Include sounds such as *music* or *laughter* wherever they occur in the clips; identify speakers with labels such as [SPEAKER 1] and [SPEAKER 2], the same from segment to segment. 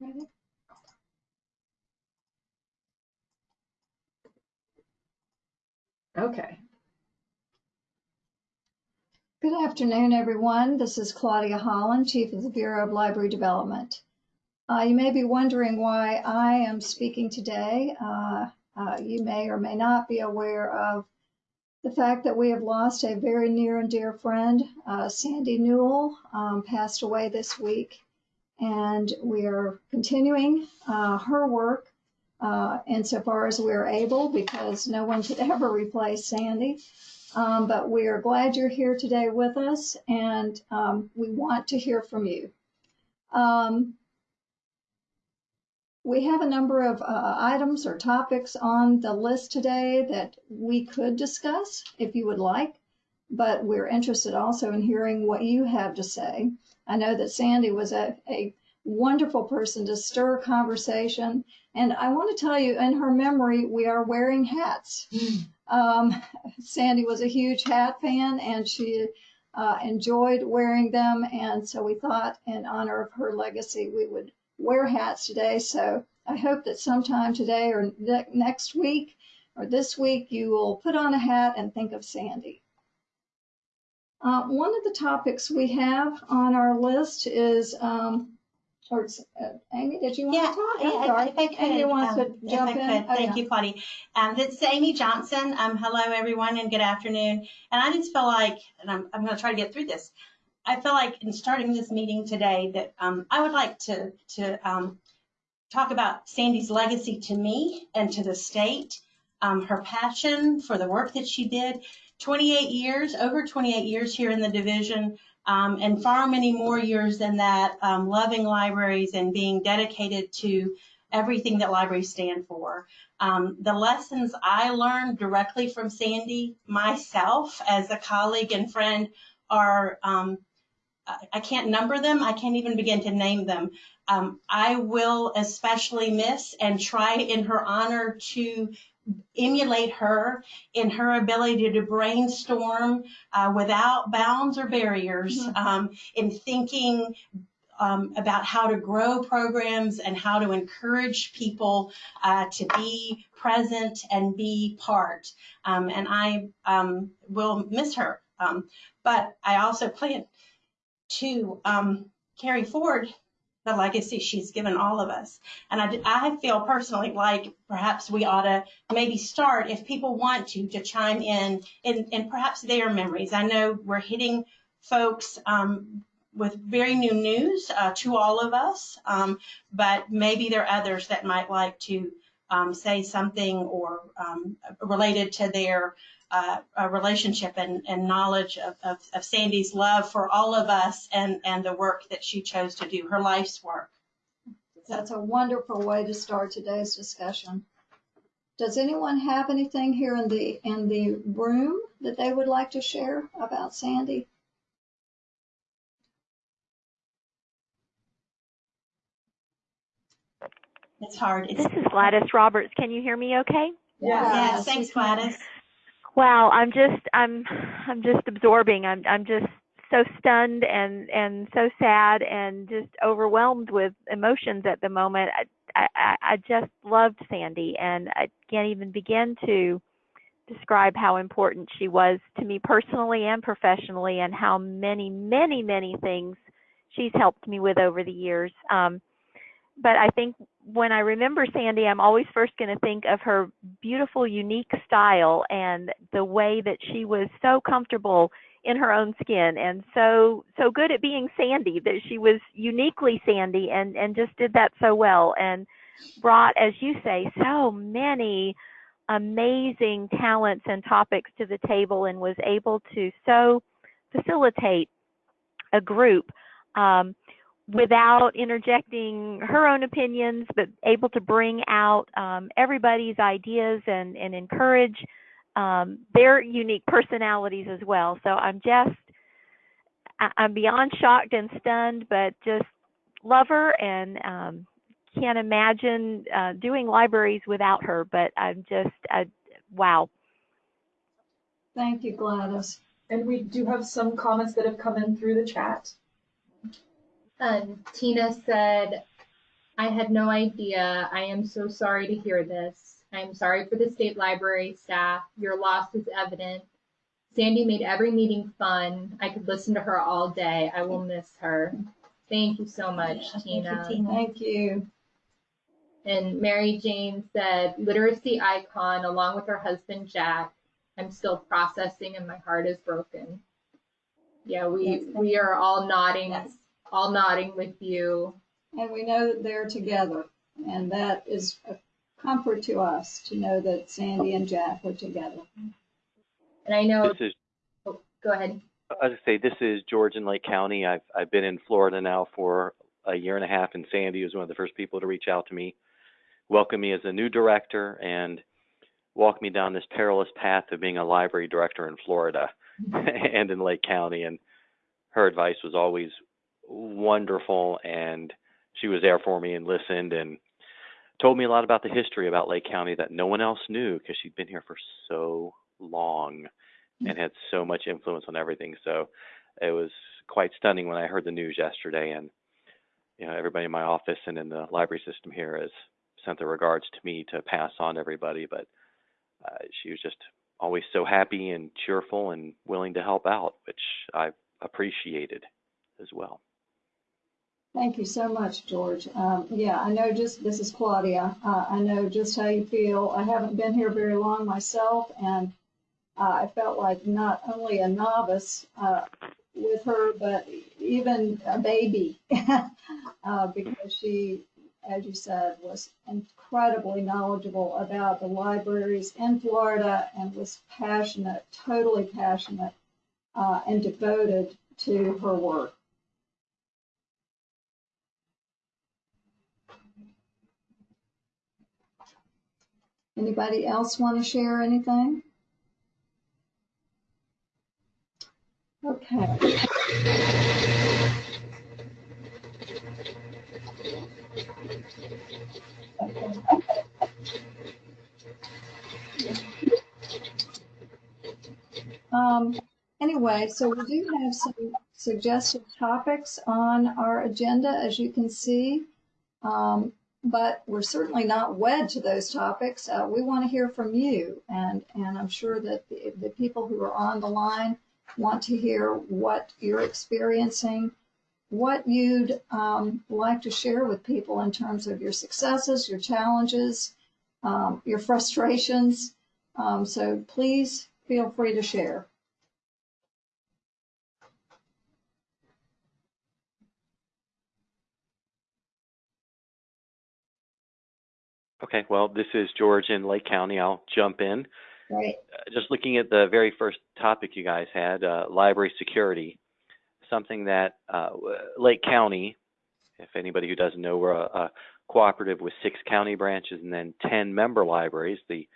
[SPEAKER 1] Ready? Okay. Good afternoon, everyone. This is Claudia Holland, Chief of the Bureau of Library Development. Uh, you may be wondering why I am speaking today. Uh, uh, you may or may not be aware of the fact that we have lost a very near and dear friend. Uh, Sandy Newell um, passed away this week, and we are continuing uh, her work uh, insofar as we're able because no one could *laughs* ever replace Sandy. Um, but we are glad you're here today with us and um, we want to hear from you. Um, we have a number of uh, items or topics on the list today that we could discuss if you would like, but we're interested also in hearing what you have to say. I know that Sandy was a, a wonderful person to stir conversation. And I want to tell you, in her memory, we are wearing hats. Um, *laughs* Sandy was a huge hat fan and she uh, enjoyed wearing them. And so we thought, in honor of her legacy, we would wear hats today. So I hope that sometime today or ne- next week or this week, you will put on a hat and think of Sandy. Uh, one of the topics we have on our list is um, or uh, Amy, did you want
[SPEAKER 2] Yeah,
[SPEAKER 1] to talk?
[SPEAKER 2] yeah,
[SPEAKER 1] I'm
[SPEAKER 2] if-
[SPEAKER 1] sorry.
[SPEAKER 2] if I could,
[SPEAKER 1] Amy wants
[SPEAKER 2] um,
[SPEAKER 1] to jump in. Oh,
[SPEAKER 2] Thank
[SPEAKER 1] yeah.
[SPEAKER 2] you, Claudia. Um, this is Amy Johnson. Um, hello, everyone, and good afternoon. And I just feel like, and I'm, I'm going to try to get through this. I feel like in starting this meeting today that um, I would like to to um, talk about Sandy's legacy to me and to the state, um, her passion for the work that she did. 28 years, over 28 years here in the division, um, and far many more years than that, um, loving libraries and being dedicated to everything that libraries stand for. Um, the lessons I learned directly from Sandy myself as a colleague and friend are, um, I can't number them. I can't even begin to name them. Um, I will especially miss and try in her honor to emulate her in her ability to brainstorm uh, without bounds or barriers
[SPEAKER 1] Mhm.
[SPEAKER 2] um, in thinking um, about how to grow programs and how to encourage people uh, to be present and be part. Um, and I um, will miss her. Um, but I also plan to um, carry forward the legacy she's given all of us. And I, I feel personally like perhaps we ought to maybe start, if people want to, to chime in in perhaps their memories. I know we're hitting folks um, with very new news uh, to all of us, um, but maybe there are others that might like to um, say something or um, related to their uh, uh, relationship and, and knowledge of, of, of Sandy's love for all of us and, and the work that she chose to do, her life's work.
[SPEAKER 1] That's a wonderful way to start today's discussion. Does anyone have anything here in the, in the room that they would like to share about Sandy?
[SPEAKER 2] It's hard. It's,
[SPEAKER 3] This is Gladys Roberts. Can you hear me okay?
[SPEAKER 2] yes,
[SPEAKER 1] we
[SPEAKER 2] thanks. Gladys.
[SPEAKER 3] Wow, I'm just I'm I'm just absorbing. I'm I'm just so stunned and and so sad and just overwhelmed with emotions at the moment. I I, I just loved Sandy and I can't even begin to describe how important she was to me personally and professionally and how many many many things she's helped me with over the years. Um, but I think when I remember Sandy, I'm always first going to think of her beautiful, unique style and the way that she was so comfortable in her own skin and so so good at being Sandy that she was uniquely Sandy and and just did that so well and brought, as you say, so many amazing talents and topics to the table and was able to so facilitate a group. Um, without interjecting her own opinions, but able to bring out um, everybody's ideas and, and encourage um, their unique personalities as well. So I'm just, I'm beyond shocked and stunned, but just love her and um, can't imagine uh, doing libraries without her. But I'm just, I, wow.
[SPEAKER 1] Thank you, Gladys.
[SPEAKER 4] And we do have some comments that have come in through the chat.
[SPEAKER 5] Um, Tina said, I had no idea. I am so sorry to hear this. I am sorry for the state library staff. Your loss is evident. Sandy made every meeting fun. I could listen to her all day. I will miss her. Thank you so much,
[SPEAKER 2] Thank you,
[SPEAKER 5] Tina.
[SPEAKER 2] Tina.
[SPEAKER 1] Thank you.
[SPEAKER 5] And Mary Jane said, literacy icon along with her husband Jack. I'm still processing and my heart is broken. Yeah, we
[SPEAKER 1] Yes.
[SPEAKER 5] we are all nodding,
[SPEAKER 2] Yes.
[SPEAKER 5] All nodding with you.
[SPEAKER 1] And we know that they're together. And that is a comfort to us to know that Sandy and Jack are together.
[SPEAKER 5] And I know,
[SPEAKER 6] This is,
[SPEAKER 5] oh, go ahead.
[SPEAKER 6] I was say, this is George in Lake County. I've, I've been in Florida now for a year and a half, and Sandy was one of the first people to reach out to me, welcome me as a new director, and walk me down this perilous path of being a library director in Florida mm-hmm. *laughs* and in Lake County. And her advice was always wonderful, and she was there for me and listened and told me a lot about the history about Lake County that no one else knew because she'd been here for so long and had so much influence on everything. So it was quite stunning when I heard the news yesterday. And you know, everybody in my office and in the library system here has sent their regards to me to pass on to everybody. But uh, she was just always so happy and cheerful and willing to help out, which I appreciated as well.
[SPEAKER 1] Thank you so much, George. Um, yeah, I know just, this is Claudia. Uh, I know just how you feel. I haven't been here very long myself, and uh, I felt like not only a novice uh, with her, but even a baby, *laughs* uh, because she, as you said, was incredibly knowledgeable about the libraries in Florida and was passionate, totally passionate, uh, and devoted to her work. Anybody else want to share anything? Okay. Um, anyway, so we do have some suggested topics on our agenda, as you can see. Um, but we're certainly not wed to those topics. Uh, we want to hear from you, and and I'm sure that the, the people who are on the line want to hear what you're experiencing, what you'd um, like to share with people in terms of your successes, your challenges, um, your frustrations. Um, so please feel free to share.
[SPEAKER 6] Okay, well, this is George in Lake County. I'll jump in.
[SPEAKER 1] Right.
[SPEAKER 6] Uh, just looking at the very first topic you guys had, uh, library security, something that uh, Lake County, if anybody who doesn't know, we're a, a cooperative with six county branches and then 10 member libraries. The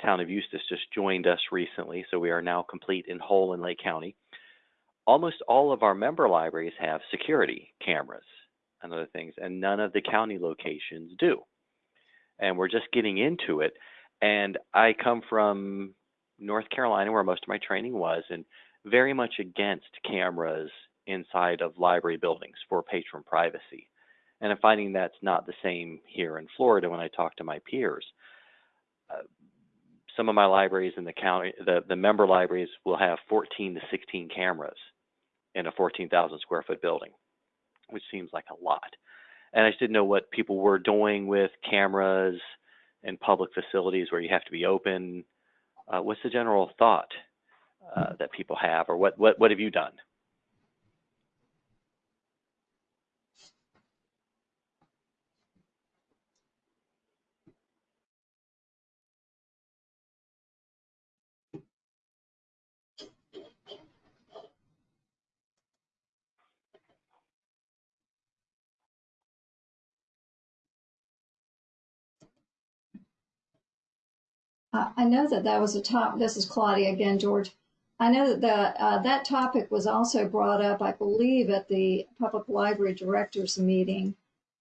[SPEAKER 6] town of Eustis just joined us recently, so we are now complete in whole in Lake County. Almost all of our member libraries have security cameras and other things, and none of the county locations do. And we're just getting into it. And I come from North Carolina, where most of my training was, and very much against cameras inside of library buildings for patron privacy. And I'm finding that's not the same here in Florida when I talk to my peers. Uh, some of my libraries in the county, the, the member libraries will have 14 to 16 cameras in a 14,000 square foot building, which seems like a lot. And I just didn't know what people were doing with cameras in public facilities where you have to be open. Uh, what's the general thought uh, that people have, or what, what, what have you done?
[SPEAKER 1] I know that that was a top, this is Claudia again, George. I know that the, uh, that topic was also brought up, I believe, at the Public Library Directors Meeting.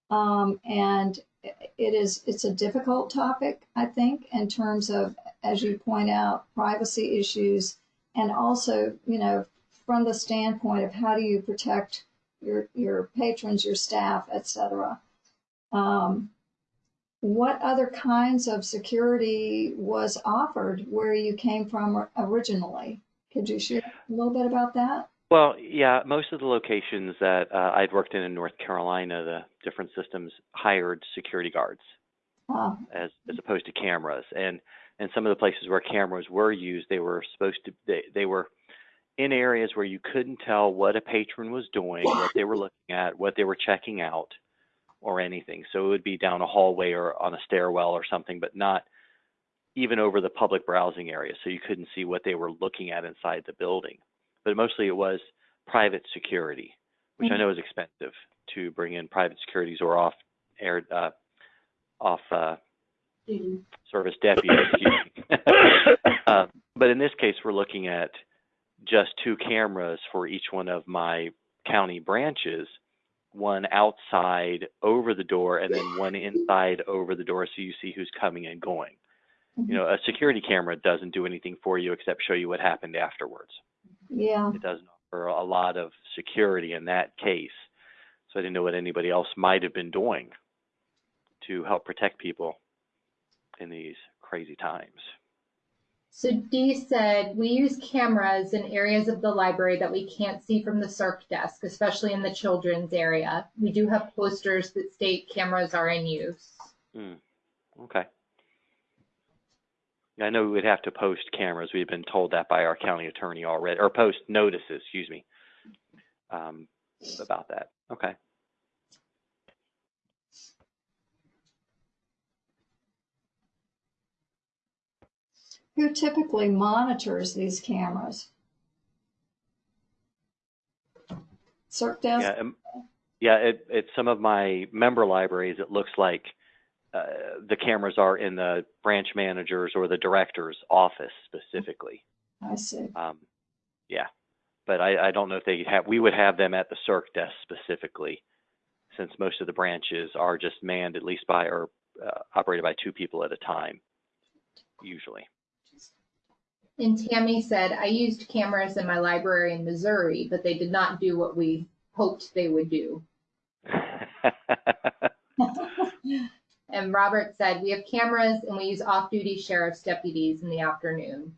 [SPEAKER 1] Um, and it is, it's a difficult topic, I think, in terms of, as you point out, privacy issues. And also, you know, from the standpoint of how do you protect your, your patrons, your staff, et cetera. Um, what other kinds of security was offered where you came from originally? Could you share a little bit about that?
[SPEAKER 6] Well, yeah, most of the locations that uh, I'd worked in in North Carolina, the different systems hired security guards
[SPEAKER 1] Uh,
[SPEAKER 6] as as opposed to cameras. And and some of the places where cameras were used, they were supposed to they, they were in areas where you couldn't tell what a patron was doing, what they were looking at, what they were checking out, or anything. So it would be down a hallway or on a stairwell or something, but not even over the public browsing area. So you couldn't see what they were looking at inside the building. But mostly it was private security, which I
[SPEAKER 1] Mhm.
[SPEAKER 6] know is expensive to bring in private securities or off air uh, off uh,
[SPEAKER 2] Duty.
[SPEAKER 6] service deputies. *coughs* uh, but in this case, we're looking at just two cameras for each one of my county branches, one outside over the door and then one *laughs* inside over the door so you see who's coming and going. You know, mm-hmm. a security camera doesn't do anything for you except show you what happened afterwards.
[SPEAKER 1] yeah.
[SPEAKER 6] It doesn't offer a lot of security in that case. So I didn't know what anybody else might have been doing to help protect people in these crazy times.
[SPEAKER 5] So Dee said, we use cameras in areas of the library that we can't see from the circ desk, especially in the children's area. We do have posters that state cameras are in use.
[SPEAKER 6] Okay. I know we would have to post cameras. We've been told that by our county attorney already, or post notices, excuse me, um, about that. Okay.
[SPEAKER 1] Who typically monitors these cameras? Circ desk?
[SPEAKER 6] Yeah, um, yeah. At, at some of my member libraries, it looks like uh, the cameras are in the branch manager's or the director's office specifically.
[SPEAKER 1] I see.
[SPEAKER 6] Um, yeah, but I, I don't know if they have. We would have them at the circ desk specifically, since most of the branches are just manned at least by or uh, operated by two people at a time, usually.
[SPEAKER 5] And Tammy said, I used cameras in my library in Missouri, but they did not do what we hoped they would do. *laughs* And Robert said, we have cameras and we use off-duty sheriff's deputies in the afternoon.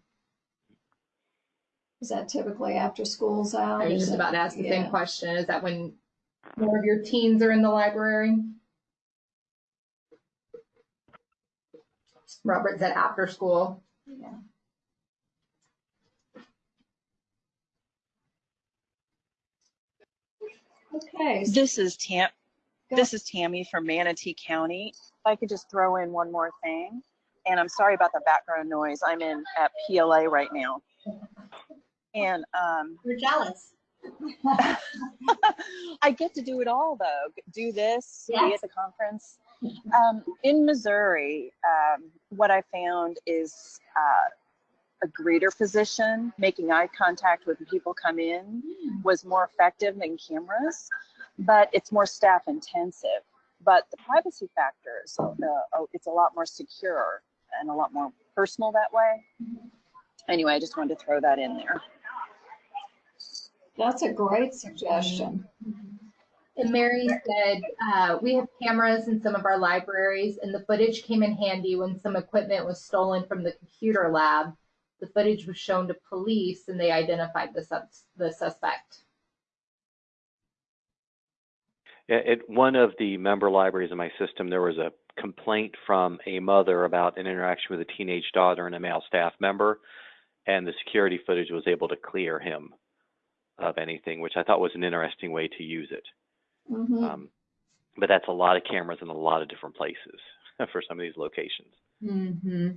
[SPEAKER 1] Is that typically after school's out?
[SPEAKER 5] I was just about to ask the
[SPEAKER 1] yeah.
[SPEAKER 5] same question. Is that when more of your teens are in the library? Robert said after school.
[SPEAKER 1] Yeah. Okay.
[SPEAKER 7] This is Tam, this is Tammy from Manatee County. If I could just throw in one more thing, and I'm sorry about the background noise. I'm in at PLA right now. And um, *laughs*
[SPEAKER 2] We're jealous. *laughs*
[SPEAKER 7] I get to do it all though. Do this, be at the conference. Um, in Missouri, um, what I found is uh, a greeter position, making eye contact when people come in, was more effective than cameras, but it's more staff intensive. But the privacy factors, uh, oh, it's a lot more secure and a lot more personal that way. Anyway, I just wanted to throw that in there.
[SPEAKER 1] That's a great suggestion.
[SPEAKER 5] And Mary said, uh, we have cameras in some of our libraries and the footage came in handy when some equipment was stolen from the computer lab. The footage was shown to police and they identified the sus- the suspect.
[SPEAKER 6] At one of the member libraries in my system, there was a complaint from a mother about an interaction with a teenage daughter and a male staff member, and the security footage was able to clear him of anything, which I thought was an interesting way to use it.
[SPEAKER 1] Mhm.
[SPEAKER 6] Um, but that's a lot of cameras in a lot of different places *laughs* for some of these locations.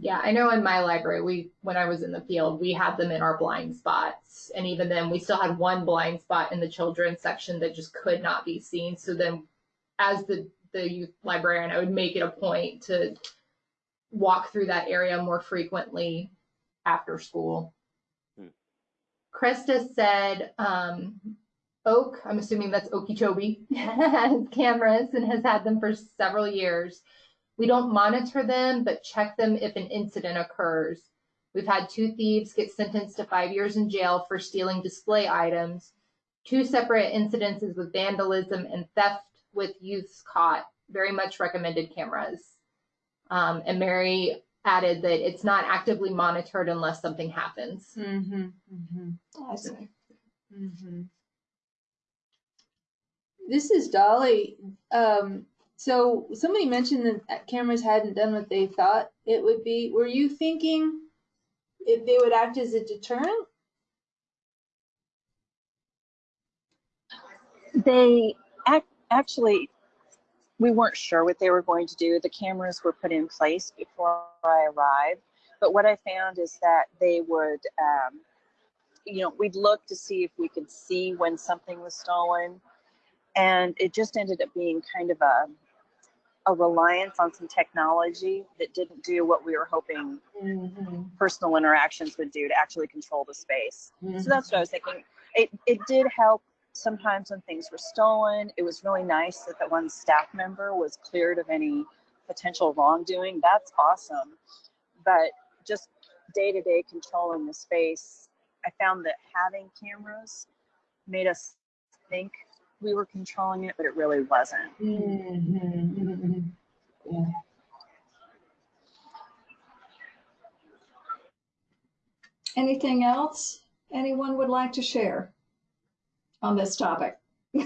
[SPEAKER 5] Yeah, I know in my library, we when I was in the field, we had them in our blind spots, and even then, we still had one blind spot in the children's section that just could not be seen. So then, as the the youth librarian, I would make it a point to walk through that area more frequently after school.
[SPEAKER 6] Hmm.
[SPEAKER 5] Krista said, um, Oak, I'm assuming that's Okeechobee, *laughs* has cameras and has had them for several years. We don't monitor them, but check them if an incident occurs. We've had two thieves get sentenced to five years in jail for stealing display items, two separate incidences with vandalism and theft with youths caught very much recommended cameras. Um, and Mary added that it's not actively monitored unless something happens.
[SPEAKER 8] Mm-hmm. Mm-hmm.
[SPEAKER 1] I see.
[SPEAKER 8] Mm-hmm. This is Dolly. Um, so somebody mentioned that cameras hadn't done what they thought it would be. Were you thinking if they would act as a deterrent?
[SPEAKER 7] They ac- actually, we weren't sure what they were going to do. The cameras were put in place before I arrived. But what I found is that they would, um, you know, we'd look to see if we could see when something was stolen. And it just ended up being kind of a, a reliance on some technology that didn't do what we were hoping
[SPEAKER 8] Mm-hmm.
[SPEAKER 7] personal interactions would do to actually control the space. So that's what I was thinking. It, it did help sometimes when things were stolen. It was really nice that that one staff member was cleared of any potential wrongdoing. That's awesome. But just day to day controlling the space, I found that having cameras made us think we were controlling it, but it really wasn't.
[SPEAKER 8] Mm-hmm.
[SPEAKER 1] Anything else anyone would like to share on this topic? *laughs*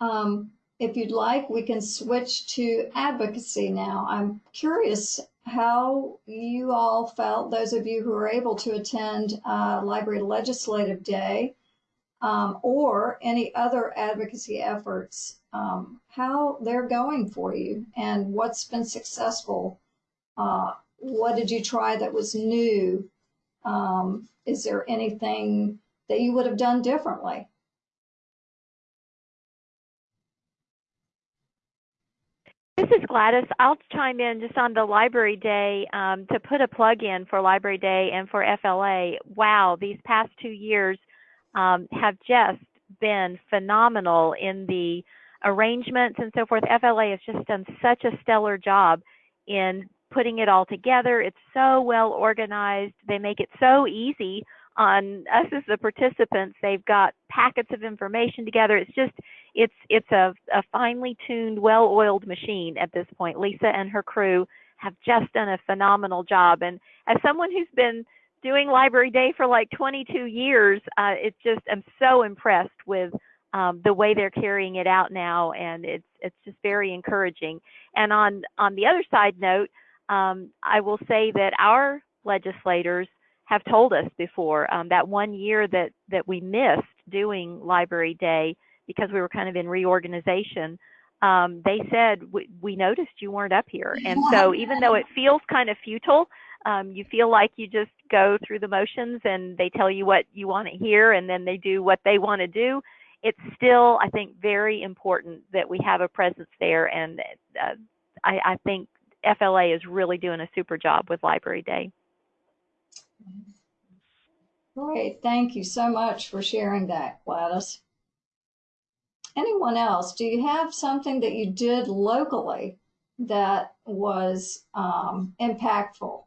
[SPEAKER 1] um, if you'd like, we can switch to advocacy now. I'm curious how you all felt, those of you who were able to attend uh, Library Legislative Day um, or any other advocacy efforts, um, how they're going for you and what's been successful. Uh, what did you try that was new? Um, is there anything that you would have done differently?
[SPEAKER 3] This is Gladys. I'll chime in just on the Library Day um, to put a plug in for Library Day and for FLA. Wow, these past two years um, have just been phenomenal in the arrangements and so forth. FLA has just done such a stellar job in putting it all together. It's so well organized. They make it so easy on us as the participants. They've got packets of information together. It's just it's it's a, a finely tuned, well-oiled machine at this point. Lisa and her crew have just done a phenomenal job. And as someone who's been doing Library Day for like 22 years, uh, it's just I'm so impressed with um, the way they're carrying it out now, and it's it's just very encouraging. And on on the other side note, um, I will say that our legislators have told us before um, that one year that that we missed doing Library Day because we were kind of in reorganization. Um, they said we, we noticed you weren't up here, and so even though it feels kind of futile, um, you feel like you just go through the motions and they tell you what you want to hear, and then they do what they want to do. It's still, I think, very important that we have a presence there, and uh, I, I think FLA is really doing a super job with Library Day.
[SPEAKER 1] Great, thank you so much for sharing that, Gladys. Anyone else? Do you have something that you did locally that was um, impactful?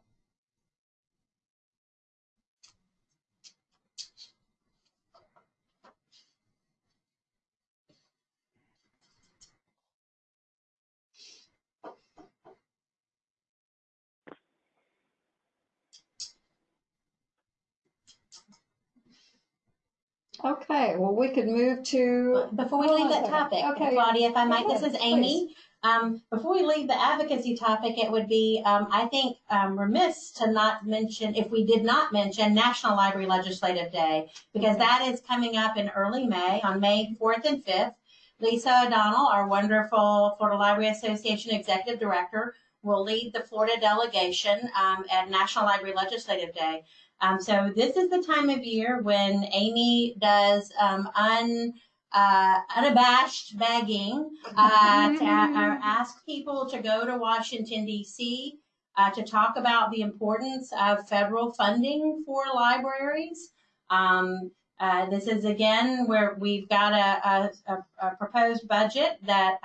[SPEAKER 1] Okay, well, we could move to.
[SPEAKER 2] Before we leave that topic,
[SPEAKER 1] Okay.
[SPEAKER 2] Claudia, if I might, this is Amy. Um, before we leave the advocacy topic, it would be, um, I think, um, remiss to not mention, if we did not mention National Library Legislative Day, because that is coming up in early May, on May 4th and 5th. Lisa O'Donnell, our wonderful Florida Library Association Executive Director, will lead the Florida delegation um, at National Library Legislative Day. Um, so this is the time of year when Amy does um, un uh, unabashed begging uh, to uh, ask people to go to Washington, D.C. Uh, to talk about the importance of federal funding for libraries. Um, uh, this is again where we've got a, a, a proposed budget that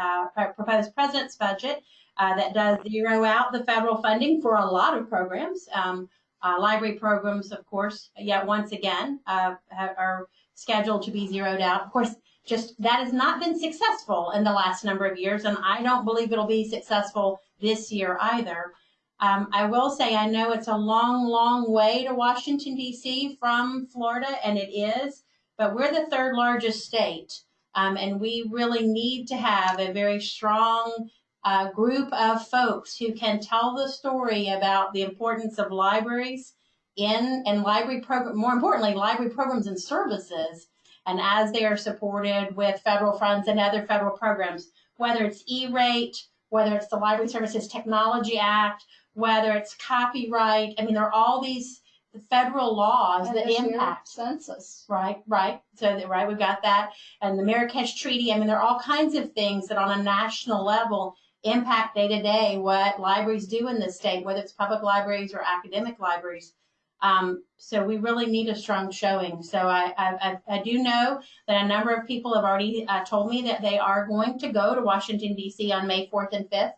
[SPEAKER 2] proposed president's budget that does zero out the federal funding for a lot of programs. Um, uh, library programs, of course, yet once again, uh, are scheduled to be zeroed out. Of course, just that has not been successful in the last number of years, and I don't believe it'll be successful this year either. Um, I will say I know it's a long, long way to Washington D.C. from Florida, and it is, but we're the third largest state, um, and we really need to have a very strong uh, group of folks who can tell the story about the importance of libraries in and library program, more importantly, library programs and services, and as they are supported with federal funds and other federal programs, whether it's E-rate, whether it's the Library Services Technology Act, whether it's copyright. I mean, there are all these federal laws
[SPEAKER 1] And
[SPEAKER 2] that impact.
[SPEAKER 1] Census.
[SPEAKER 2] Right, right. So, that- right, we've got that. And the Marrakesh Treaty. I mean, there are all kinds of things that on a national level impact day to day what libraries do in this state, whether it's public libraries or academic libraries. Um, so we really need a strong showing. So I, I, I- I do know that a number of people have already uh, told me that they are going to go to Washington D.C. on May 4th and 5th.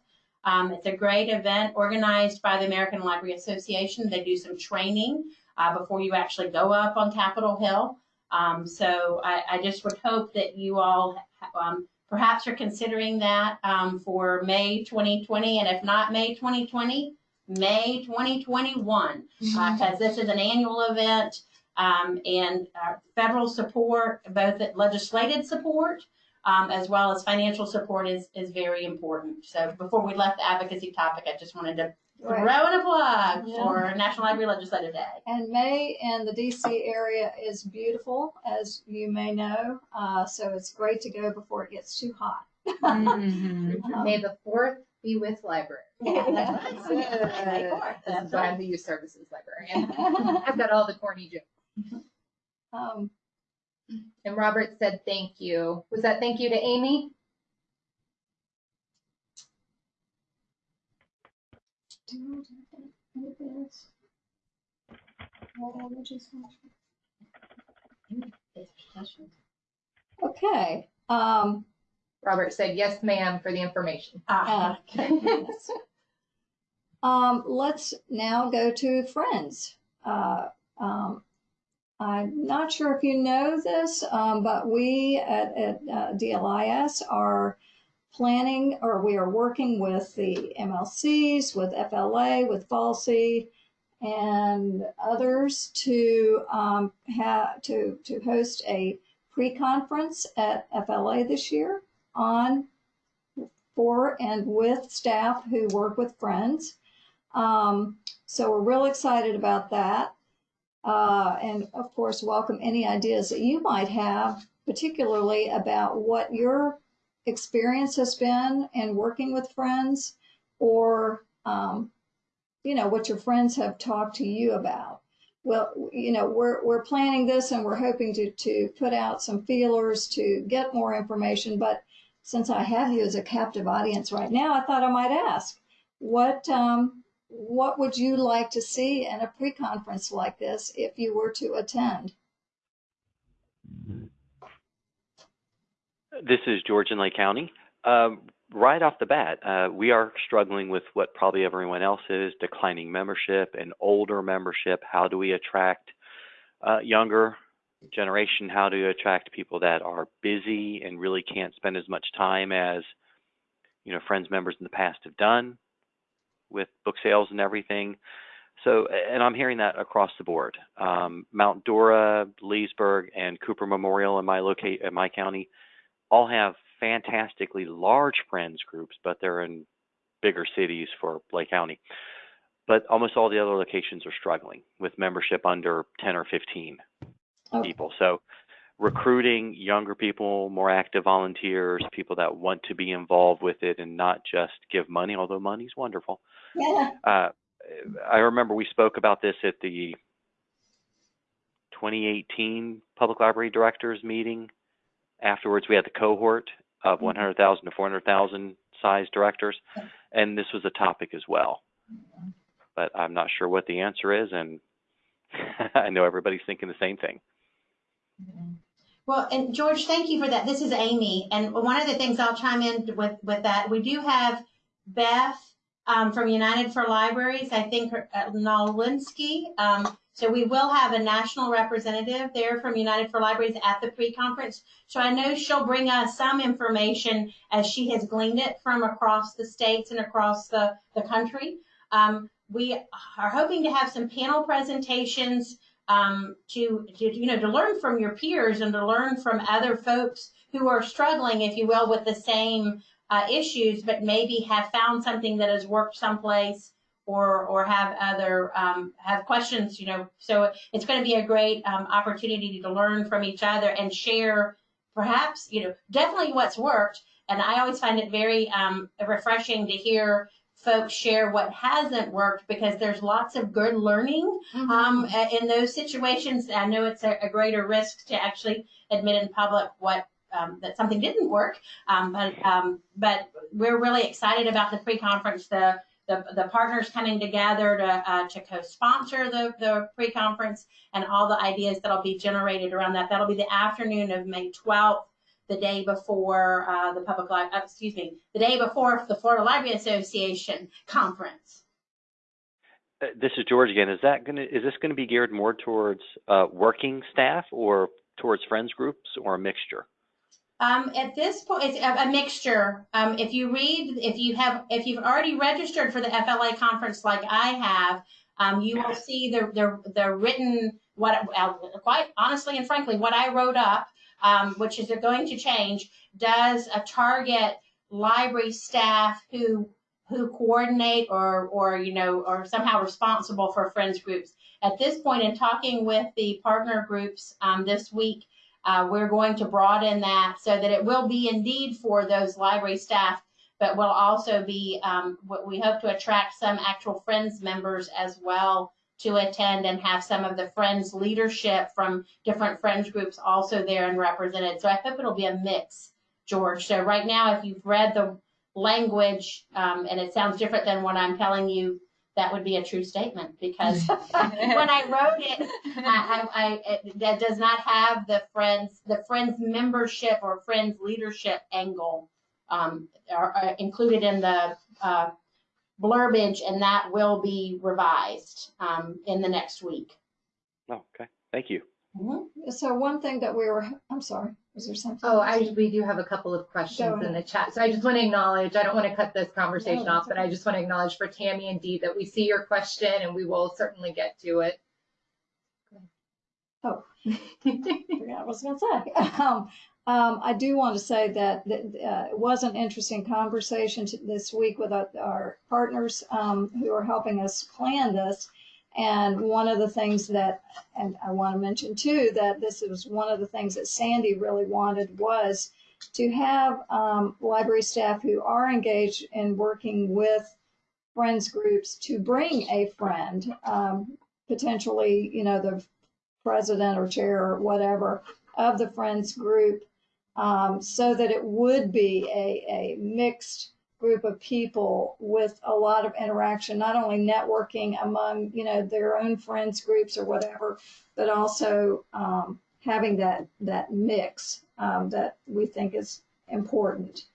[SPEAKER 2] Um, it's a great event organized by the American Library Association. They do some training uh, before you actually go up on Capitol Hill. Um, so I, I just would hope that you all um, perhaps you're considering that um, for May 2020, and if not May 2020, May 2021, because this is an annual event um, and uh, federal support, both legislative support um, as well as financial support, is is very important. So before we left the advocacy topic, I just wanted to
[SPEAKER 1] Right.
[SPEAKER 2] throw in a plug
[SPEAKER 1] Yeah.
[SPEAKER 2] for National Library Legislative Day.
[SPEAKER 1] And May in the DC area is beautiful, as you may know. Uh, so it's great to go before it gets too hot.
[SPEAKER 8] Mm-hmm. *laughs*
[SPEAKER 5] May the fourth be with library. *laughs*
[SPEAKER 2] Yeah, that's
[SPEAKER 1] right.
[SPEAKER 2] May fourth,
[SPEAKER 5] This
[SPEAKER 2] that's
[SPEAKER 5] I'm the youth services librarian. *laughs* I've got all the corny jokes.
[SPEAKER 1] Um,
[SPEAKER 5] And Robert said thank you. Was that thank you to Amy?
[SPEAKER 1] do anything else? Well, we'll just- Okay. Um,
[SPEAKER 5] Robert said yes, ma'am, for the information.
[SPEAKER 2] Ah, *laughs*
[SPEAKER 1] Uh, Um, let's now go to friends. Uh, um, I'm not sure if you know this, um, but we at, at uh, DLIS are planning or we are working with the MLCs, with FLA, with FALSI, and others to um, have to to host a pre-conference at FLA this year on for and with staff who work with friends. Um, so we're real excited about that. Uh, and of course, welcome any ideas that you might have, particularly about what your experience has been in working with friends or, um, you know, what your friends have talked to you about. Well, you know, we're, we're planning this and we're hoping to, to put out some feelers to get more information. But since I have you as a captive audience right now, I thought I might ask what, um, what would you like to see in a pre-conference like this if you were to attend?
[SPEAKER 6] This is George in Lake County. Um, right off the bat, uh, we are struggling with what probably everyone else is declining membership and older membership. How do we attract uh, younger generation? How do you attract people that are busy and really can't spend as much time as you know friends members in the past have done with book sales and everything? So, and I'm hearing that across the board. Um, Mount Dora, Leesburg, and Cooper Memorial in my locate in my county all have fantastically large friends groups, but they're in bigger cities for Lake County. But almost all the other locations are struggling with membership under 10 or 15
[SPEAKER 1] Oh.
[SPEAKER 6] people. So recruiting younger people, more active volunteers, people that want to be involved with it and not just give money, although money's wonderful.
[SPEAKER 1] Yeah.
[SPEAKER 6] Uh, I remember we spoke about this at the 2018 Public Library Directors meeting. Afterwards, we had the cohort of mm-hmm. 100,000 to 400,000 size directors, and this was a topic as well. Mm-hmm. But I'm not sure what the answer is, and *laughs* I know everybody's thinking the same thing. Mm-hmm.
[SPEAKER 2] Well, and George, thank you for that. This is Amy, and one of the things I'll chime in with with that, we do have Beth um, from United for Libraries, I think uh, Nawalinski. Um, so we will have a national representative there from United for Libraries at the pre-conference. So I know she'll bring us some information as she has gleaned it from across the states and across the, the country. Um, we are hoping to have some panel presentations um, to, to, you know, to learn from your peers and to learn from other folks who are struggling, if you will, with the same uh, issues, but maybe have found something that has worked someplace or or have other um, have questions. You know, so it's going to be a great um, opportunity to learn from each other and share, perhaps you know, definitely what's worked. And I always find it very um, refreshing to hear folks share what hasn't worked because there's lots of good learning um, in those situations. I know it's a, a greater risk to actually admit in public what um, that something didn't work. Um, but um, but we're really excited about the pre-conference. The the, the partners coming together to uh, to co-sponsor the the pre-conference and all the ideas that'll be generated around that. That'll be the afternoon of May 12th, the day before uh, the public li- uh, excuse me, the day before the Florida Library Association conference.
[SPEAKER 6] Uh, This is George again. Is that gonna, is this gonna be geared more towards, uh, working staff or towards friends groups or a mixture?
[SPEAKER 2] Um, at this point, it's a, a mixture. Um, if you read, if you have, if you've already registered for the FLA conference like I have, um, you will see the, the, the written, what, uh, quite honestly and frankly, what I wrote up, um, which is going to change, does a target library staff who, who coordinate or, or, you know, or somehow responsible for friends groups. At this point in talking with the partner groups, um, this week, uh, we're going to broaden that so that it will be indeed for those library staff, but will also be, um, what we hope to attract some actual Friends members as well to attend and have some of the Friends leadership from different Friends groups also there and represented. So I hope it'll be a mix, George. So right now, if you've read the language um, and it sounds different than what I'm telling you, that would be a true statement because *laughs* when I wrote it, I, I, I it, that does not have the friends the friends membership or friends leadership angle um, are, are included in the uh, blurbage, and that will be revised um, in the next week.
[SPEAKER 6] Oh, okay. Thank you.
[SPEAKER 1] So one thing that we were, I'm sorry, was there something?
[SPEAKER 5] Oh. I, we do have a couple of
[SPEAKER 1] Go
[SPEAKER 5] questions in
[SPEAKER 1] ahead.
[SPEAKER 5] the chat. So I just want to acknowledge, I don't want to cut this conversation
[SPEAKER 1] No,
[SPEAKER 5] off,
[SPEAKER 1] that's
[SPEAKER 5] but I just want to acknowledge for Tammy and Dee that we see your question and we will certainly get to it.
[SPEAKER 1] Oh. *laughs* forgot what I was going to say. *laughs* Um, um, I do want to say that, that uh, it was an interesting conversation to, this week with our, our partners um, who are helping us plan this. And one of the things that, and I want to mention too, that this was one of the things that Sandy really wanted was to have um, library staff who are engaged in working with friends groups to bring a friend, um, potentially, you know, the president or chair or whatever of the friends group um, so that it would be a, a mixed group of people with a lot of interaction not only networking among you know their own friends groups or whatever but also um, having that that mix um, that we think is important.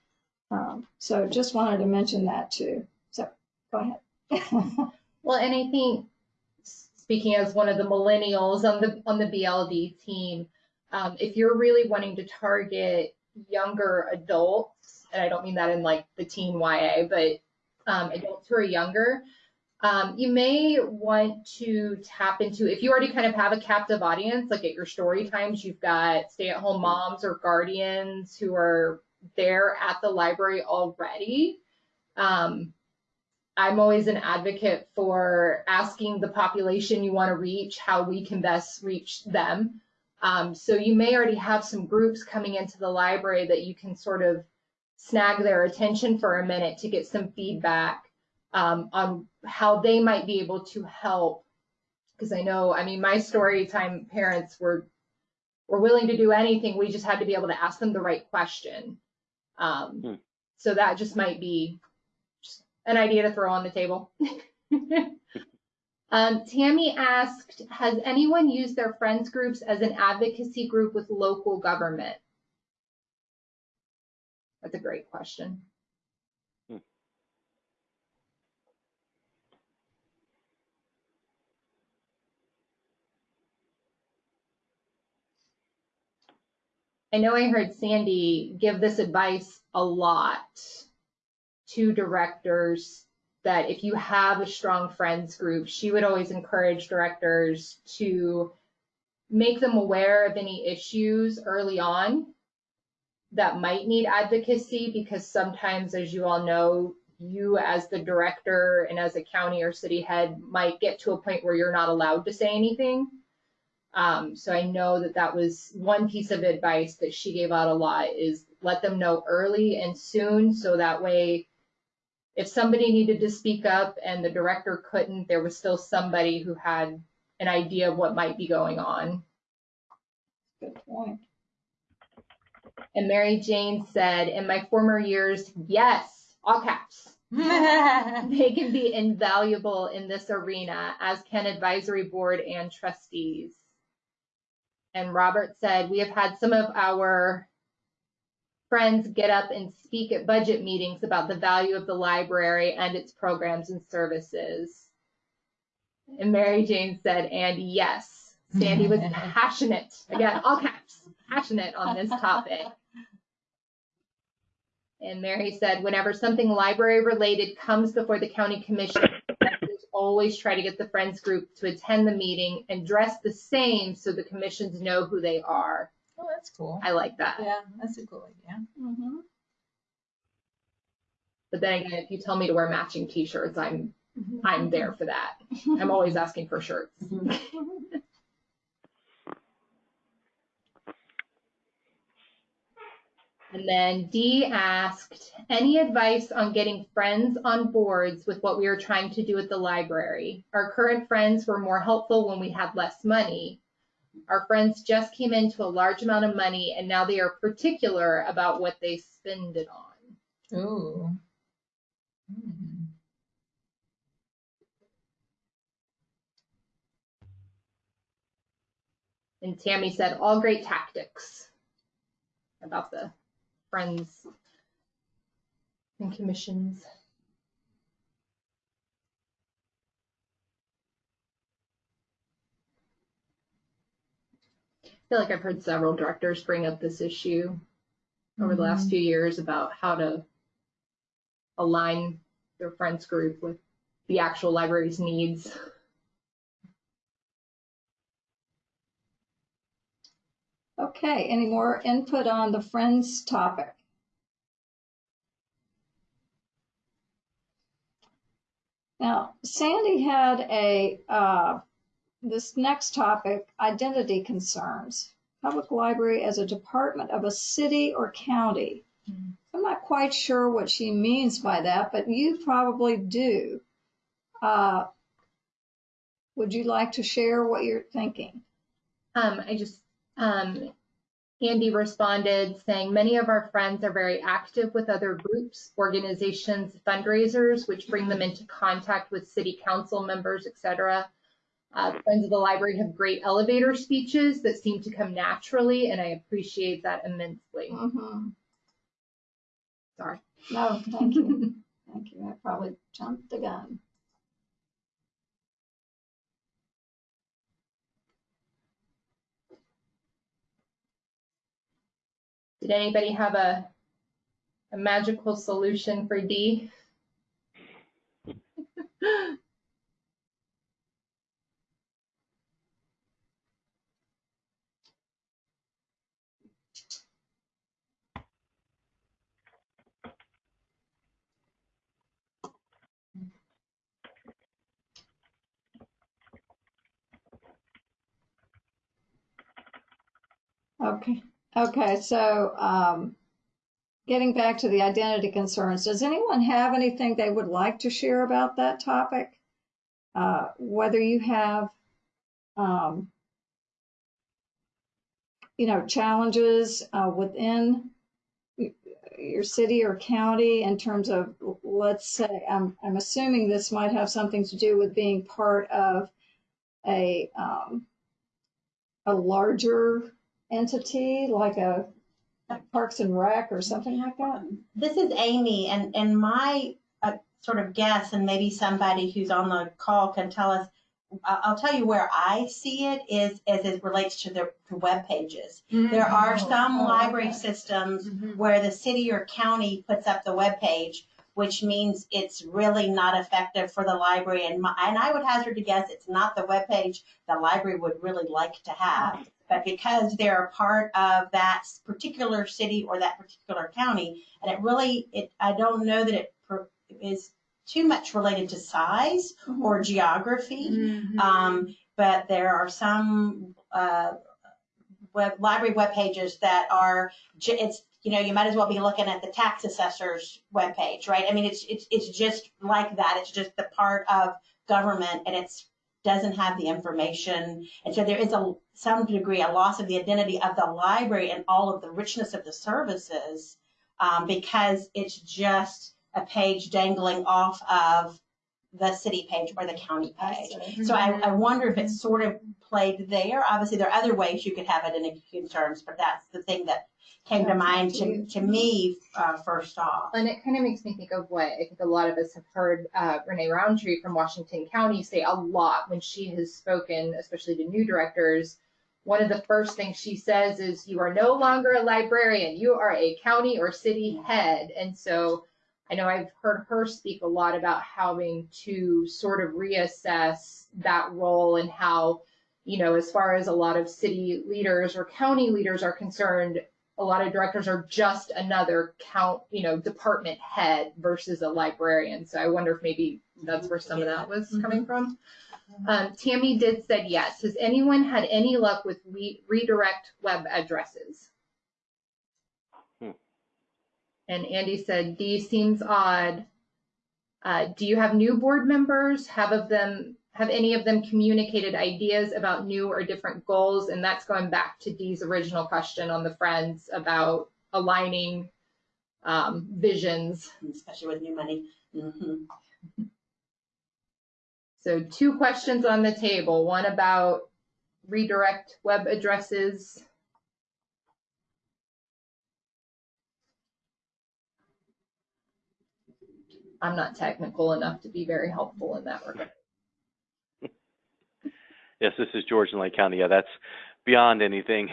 [SPEAKER 1] Um, so just wanted to mention that too. So go ahead. *laughs*
[SPEAKER 5] Well, and I think speaking as one of the millennials on the on the BLD team, um, if you're really wanting to target younger adults, and I don't mean that in like the teen YA, but um, adults who are younger, um, you may want to tap into if you already kind of have a captive audience, like at your story times, you've got stay-at-home moms or guardians who are there at the library already. Um, I'm always an advocate for asking the population you want to reach how we can best reach them. Um, so you may already have some groups coming into the library that you can sort of snag their attention for a minute to get some feedback um, on how they might be able to help. Because I know, I mean, my story time parents were were willing to do anything. We just had to be able to ask them the right question. Um,
[SPEAKER 6] Hmm.
[SPEAKER 5] So that just might be just an idea to throw on the table. *laughs* um, Tammy asked, has anyone used their friends groups as an advocacy group with local government? That's a great question.
[SPEAKER 6] Hmm.
[SPEAKER 5] I know I heard Sandy give this advice a lot to directors that if you have a strong friends group, she would always encourage directors to make them aware of any issues early on that might need advocacy because sometimes, as you all know, you as the director and as a county or city head might get to a point where you're not allowed to say anything. Um, so I know that that was one piece of advice that she gave out a lot is let them know early and soon so that way if somebody needed to speak up and the director couldn't, there was still somebody who had an idea of what might be going on.
[SPEAKER 1] Good point.
[SPEAKER 5] And Mary Jane said, in my former years, yes, all caps. *laughs* They can be invaluable in this arena, as can advisory board and trustees. And Robert said, we have had some of our friends get up and speak at budget meetings about the value of the library and its programs and services. And Mary Jane said, and yes, Sandy was *laughs* passionate, again, all caps, passionate on this topic. And Mary said, whenever something library related comes before the county commission, always try to get the friends group to attend the meeting and dress the same so the commissions know who they are.
[SPEAKER 9] Oh, that's cool.
[SPEAKER 5] I like that.
[SPEAKER 9] Yeah, that's a cool idea.
[SPEAKER 1] Mhm.
[SPEAKER 5] But then again, if you tell me to wear matching t-shirts, I'm I'm there for that. I'm always asking for shirts. *laughs* And then Dee asked, any advice on getting friends on boards with what we are trying to do at the library? Our current friends were more helpful when we had less money. Our friends just came into a large amount of money and now they are particular about what they spend it on.
[SPEAKER 9] Ooh. Hmm.
[SPEAKER 5] And Tammy said, all great tactics about the friends and commissions. I feel like I've heard several directors bring up this issue over the last mm-hmm. few years about how to align their friends group with the actual library's needs.
[SPEAKER 1] Okay, any more input on the Friends topic? Now, Sandy had a, uh, this next topic, identity concerns. Public library as a department of a city or county. I'm not quite sure what she means by that, but you probably do. Uh, Would you like to share what you're thinking?
[SPEAKER 5] Um, I just, um, Andy responded saying, many of our friends are very active with other groups, organizations, fundraisers, which bring them into contact with city council members, et cetera. Uh, friends of the library have great elevator speeches that seem to come naturally, and I appreciate that immensely.
[SPEAKER 1] Mhm.
[SPEAKER 5] Sorry.
[SPEAKER 1] No, thank you. Thank you. I probably jumped the gun.
[SPEAKER 5] Did anybody have a, a magical solution for D?
[SPEAKER 1] Okay, okay, so, um, getting back to the identity concerns, does anyone have anything they would like to share about that topic? Uh, whether you have, um, you know, challenges, uh, within your city or county in terms of, let's say, I'm, I'm assuming this might have something to do with being part of a, um, a larger entity, like a Parks and Rec or something like that?
[SPEAKER 2] This is Amy, and, and my uh, sort of guess, and maybe somebody who's on the call can tell us, I- I'll tell you where I see it is as it relates to the to web pages. There are some
[SPEAKER 1] Oh,
[SPEAKER 2] library
[SPEAKER 1] okay.
[SPEAKER 2] systems
[SPEAKER 8] Mhm.
[SPEAKER 2] where the city or county puts up the web page, which means it's really not effective for the library. And my, and I would hazard to guess it's not the web page the library would really like to have. But because they're a part of that particular city or that particular county, and it really, it, I don't know that it is too much related to size or geography.
[SPEAKER 8] Mhm.
[SPEAKER 2] Um, but there are some uh, web library web pages that are it's you know you might as well be looking at the tax assessor's web page, right? I mean it's it's it's just like that. It's just the part of government and it's doesn't have the information. And so there is a some degree a loss of the identity of the library and all of the richness of the services um, because it's just a page dangling off of the city page or the county
[SPEAKER 1] I
[SPEAKER 2] page.
[SPEAKER 1] see.
[SPEAKER 2] So I, I wonder if it's sort of played there. Obviously, there are other ways you could have it in acute terms, but that's the thing that came to mind to, to me uh, first off.
[SPEAKER 5] And it kind of makes me think of what I think a lot of us have heard uh, Renee Roundtree from Washington County say a lot when she has spoken, especially to new directors. One of the first things she says is, You are no longer a librarian, you are a county or city head. And so I know I've heard her speak a lot about having to sort of reassess that role and how, you know, as far as a lot of city leaders or county leaders are concerned, a lot of directors are just another count, you know, department head versus a librarian. So I wonder if maybe that's where some of that was coming from. Um, Tammy did said yes. Has anyone had any luck with re- redirect web addresses? And Andy said D seems odd. Uh, do you have new board members? Have of them have any of them communicated ideas about new or different goals? And that's going back to Dee's original question on the friends about aligning um, visions.
[SPEAKER 2] Especially with new money. hmm
[SPEAKER 5] So two questions on the table. One about redirect web addresses. I'm not technical enough to be very helpful in that regard. *laughs*
[SPEAKER 6] Yes, this is George in Lake County. Yeah, that's beyond anything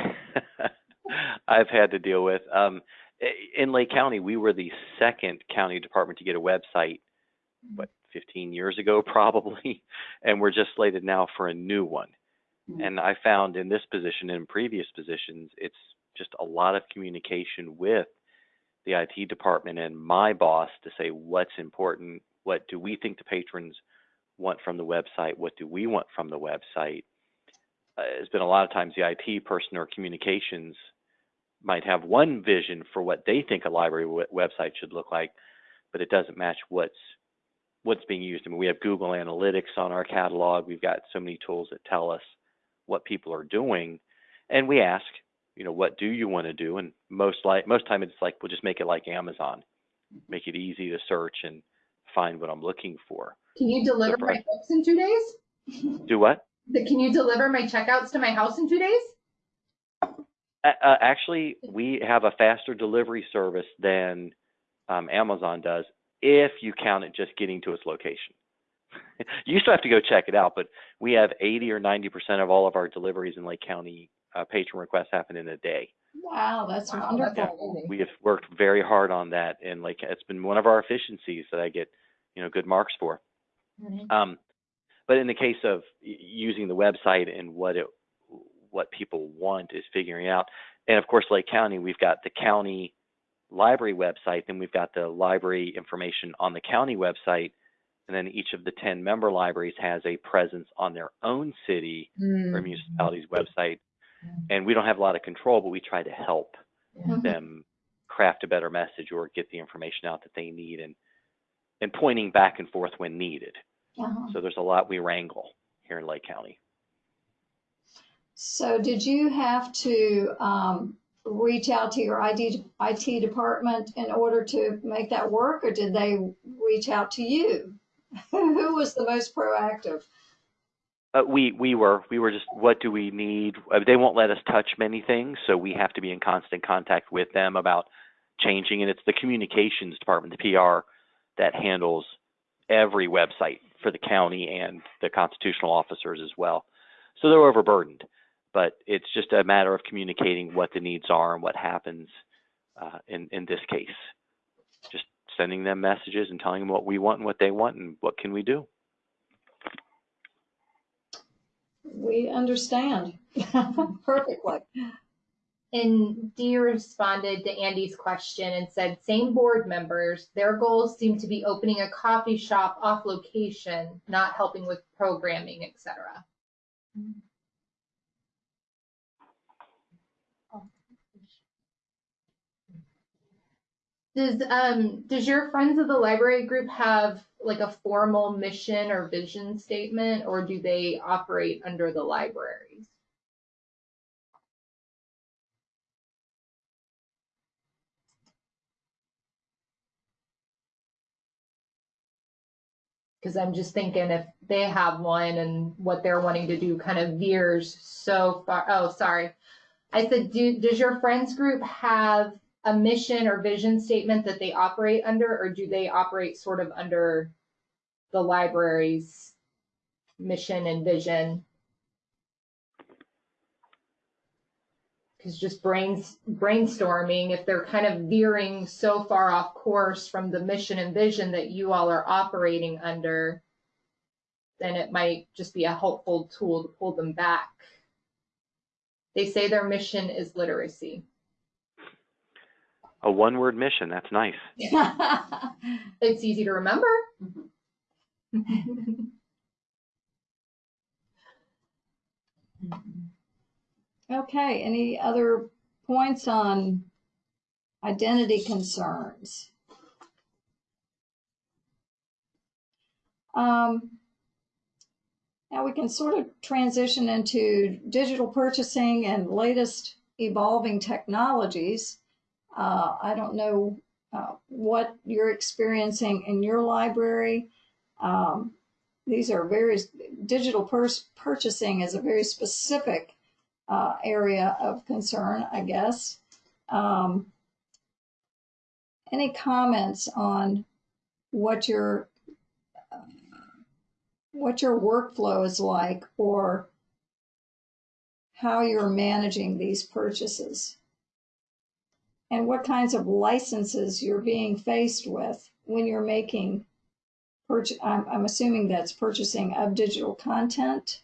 [SPEAKER 6] *laughs* I've had to deal with. Um, in Lake County, we were the second county department to get a website, what, 15 years ago, *laughs* probably, and we're just slated now for a new one. And I found in this position and in previous positions, it's just a lot of communication with the IT department and my boss to say what's important, what do we think the patrons want from the website, what do we want from the website. Uh, it's been a lot of times the IT person or communications might have one vision for what they think a library website should look like, but it doesn't match what's what's being used. I mean, we have Google Analytics on our catalog. We've got so many tools that tell us what people are doing, and we ask, you know, what do you want to do? And most like most time it's like we'll just make it like Amazon, make it easy to search and find what I'm looking for.
[SPEAKER 5] Can you deliver my
[SPEAKER 6] Surprise.
[SPEAKER 5] books in two days? *laughs*
[SPEAKER 6] Do what?
[SPEAKER 5] Can you deliver my checkouts to my house in two days?
[SPEAKER 6] Uh, actually, we have a faster delivery service than um, Amazon does if you count it just getting to its location. *laughs* you still have to go check it out, but we have 80 or 90 percent of all of our deliveries in Lake County uh, patron requests happen in a day.
[SPEAKER 1] Wow, that's
[SPEAKER 5] Wow,
[SPEAKER 1] wonderful.
[SPEAKER 5] amazing.
[SPEAKER 6] We have worked very hard on that, and like it's been one of our efficiencies that I get, you know, good marks for. Um, but in the case of using the website and what it, what people want is figuring out. And of course, Lake County, we've got the county library website, then we've got the library information on the county website, and then each of the 10 member libraries has a presence on their own city or municipality's website. And we don't have a lot of control, but we try to help
[SPEAKER 1] Mhm.
[SPEAKER 6] them craft a better message or get the information out that they need and and pointing back and forth when needed.
[SPEAKER 1] Uh-huh.
[SPEAKER 6] So there's a lot we wrangle here in Lake County.
[SPEAKER 1] So did you have to um, reach out to your ID, IT department in order to make that work, or did they reach out to you? *laughs* Who was the most proactive?
[SPEAKER 6] Uh, we we were we were just what do we need? Uh, they won't let us touch many things, so we have to be in constant contact with them about changing. And it's the communications department, the PR, that handles every website for the county and the constitutional officers as well. So they're overburdened, but it's just a matter of communicating what the needs are and what happens uh, in in this case. Just sending them messages and telling them what we want and what they want and what can we do.
[SPEAKER 1] We understand *laughs* perfectly.
[SPEAKER 5] And Dee responded to Andy's question and said, same board members, their goals seem to be opening a coffee shop off location, not helping with programming, etc. Does um does your friends of the library group have like a formal mission or vision statement or do they operate under the libraries? Because I'm just thinking if they have one and what they're wanting to do kind of veers so far. Oh, sorry. I said, do, does your friends group have a mission or vision statement that they operate under, or do they operate sort of under the library's mission and vision? Because just brains, brainstorming, if they're kind of veering so far off course from the mission and vision that you all are operating under, then it might just be a helpful tool to pull them back. They say their mission is literacy.
[SPEAKER 6] A one word mission, that's nice. *laughs*
[SPEAKER 5] It's easy to remember.
[SPEAKER 1] Okay, any other points on identity concerns? Um, now we can sort of transition into digital purchasing and latest evolving technologies. Uh, I don't know uh, what you're experiencing in your library. Um, these are very digital purchasing is a very specific uh, area of concern, I guess. Um, any comments on what your what your workflow is like or how you're managing these purchases and what kinds of licenses you're being faced with when you're making I'm, I'm assuming that's purchasing of digital content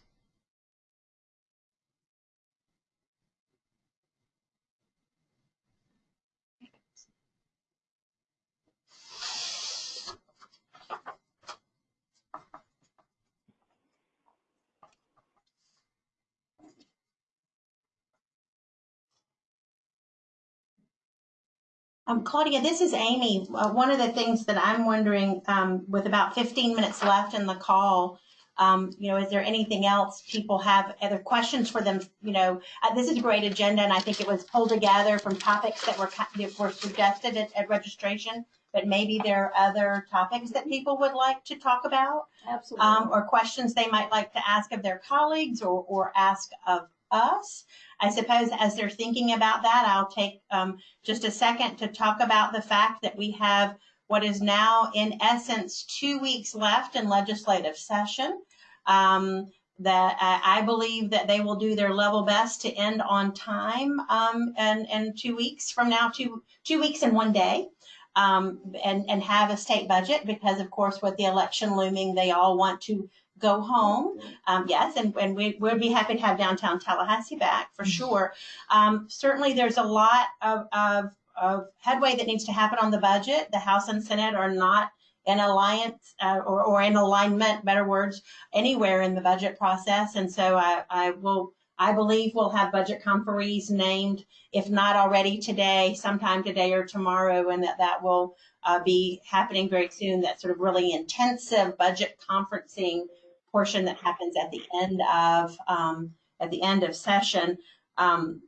[SPEAKER 2] Um, Claudia, this is Amy. Uh, one of the things that I'm wondering, um, with about 15 minutes left in the call, um, you know, is there anything else people have other questions for them? You know, uh, this is a great agenda, and I think it was pulled together from topics that were that were suggested at, at registration. But maybe there are other topics that people would like to talk about,
[SPEAKER 1] absolutely
[SPEAKER 2] um, or questions they might like to ask of their colleagues or or ask of us. I suppose as they're thinking about that, I'll take um, just a second to talk about the fact that we have what is now, in essence, two weeks left in legislative session. Um, that I, I believe that they will do their level best to end on time um, and, and two weeks from now, two, two weeks and one day. Um, and, and have a state budget because, of course, with the election looming, they all want to go home. Um, yes, and, and we would be happy to have downtown Tallahassee back for sure. Um, certainly, there's a lot of, of, of headway that needs to happen on the budget. The House and Senate are not in alliance uh, or, or in alignment, better words, anywhere in the budget process. And so I, I will, I believe we'll have budget conferees named, if not already today, sometime today or tomorrow, and that that will uh, be happening very soon. That sort of really intensive budget conferencing portion that happens at the end of um, at the end of session. Um,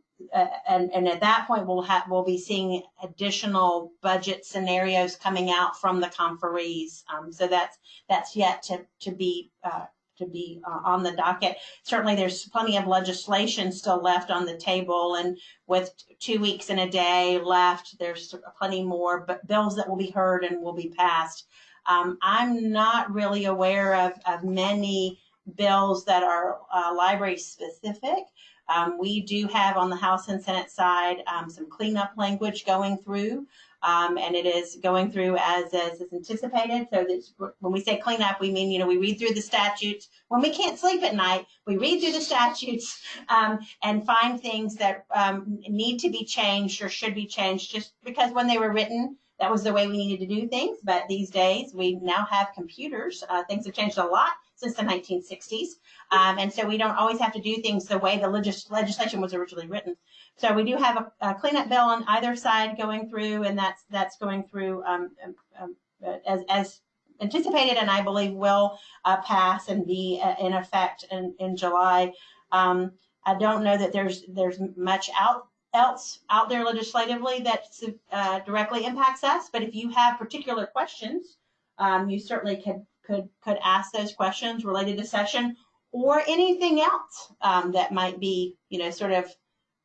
[SPEAKER 2] and, and at that point, we'll have we'll be seeing additional budget scenarios coming out from the conferees. Um, so that's that's yet to to be uh, to be uh, on the docket. Certainly, there's plenty of legislation still left on the table, and with two weeks and a day left, there's plenty more bills that will be heard and will be passed Um, I'm not really aware of, of many bills that are uh, library specific. Um, we do have on the House and Senate side um, some cleanup language going through, um, and it is going through as, as is anticipated. So when we say cleanup, we mean, you know, we read through the statutes. When we can't sleep at night, we read through the statutes um, and find things that um, need to be changed or should be changed just because when they were written, that was the way we needed to do things. But these days, we now have computers. Uh, things have changed a lot since the 1960s. Um, and so we don't always have to do things the way the legis- legislation was originally written. So we do have a, a, cleanup bill on either side going through, and that's that's going through um, um, um as, as anticipated, and I believe will uh, pass and be uh, in effect in, in July. Um, I don't know that there's there's much out else out there legislatively that uh, directly impacts us, but if you have particular questions, um, you certainly could could could ask those questions related to session or anything else um, that might be, you know, sort of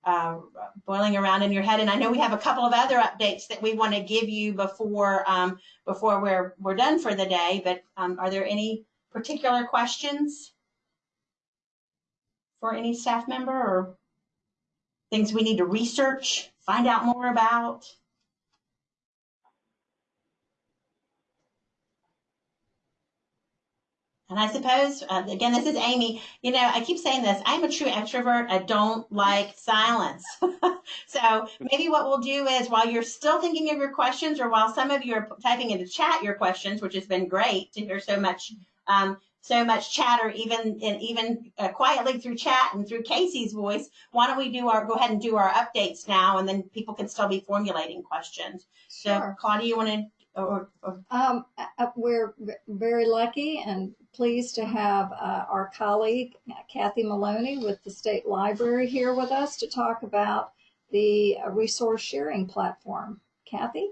[SPEAKER 2] uh, boiling around in your head. And I know we have a couple of other updates that we want to give you before um, before we're we're done for the day. But um, are there any particular questions for any staff member or things we need to research, find out more about? And I suppose, uh, again, this is Amy. You know, I keep saying this. I'm a true extrovert. I don't like silence. *laughs* so maybe what we'll do is while you're still thinking of your questions, or while some of you are typing into chat your questions, which has been great to hear so much, um, so much chatter, even and even uh, quietly through chat and through Casey's voice. Why don't we do our go ahead and do our updates now, and then people can still be formulating questions.
[SPEAKER 1] Sure.
[SPEAKER 2] So, Claudia, you want to? Or, or,
[SPEAKER 1] um, uh, we're very lucky and pleased to have uh, our colleague Kathy Maloney with the State Library here with us to talk about the uh, resource sharing platform. Kathy?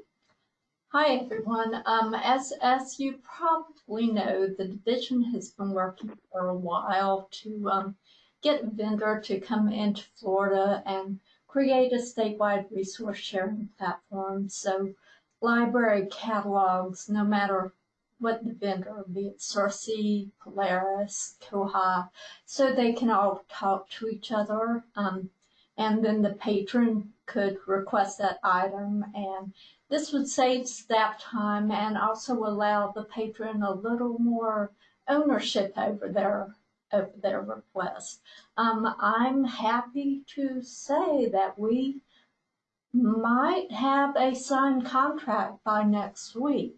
[SPEAKER 10] Hi everyone. Um, as as you probably know, the division has been working for a while to um, get a vendor to come into Florida and create a statewide resource sharing platform. So library catalogs, no matter what the vendor, be it Sirsi, Polaris, Koha, so they can all talk to each other. Um, and then the patron could request that item and this would save staff time and also allow the patron a little more ownership over their over their request. Um, I'm happy to say that we might have a signed contract by next week.